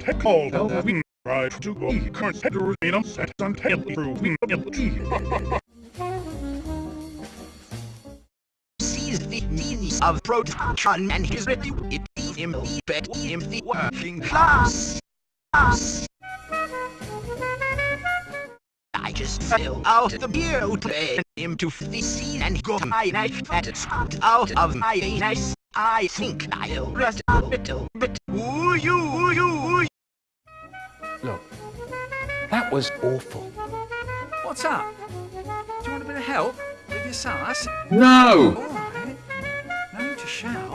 Tech called Halloween. Try to go current sees the means of protection and his ready it is him the bet him the working class. Us. Just fill out the beer play him to the sea and go my knife at it out of my anus. I think I'll rest a little bit. Ooh, you, ooh, you, ooh, Look, that was awful. What's up? Do you want a bit of help with your sauce? No! All right. No need to shout.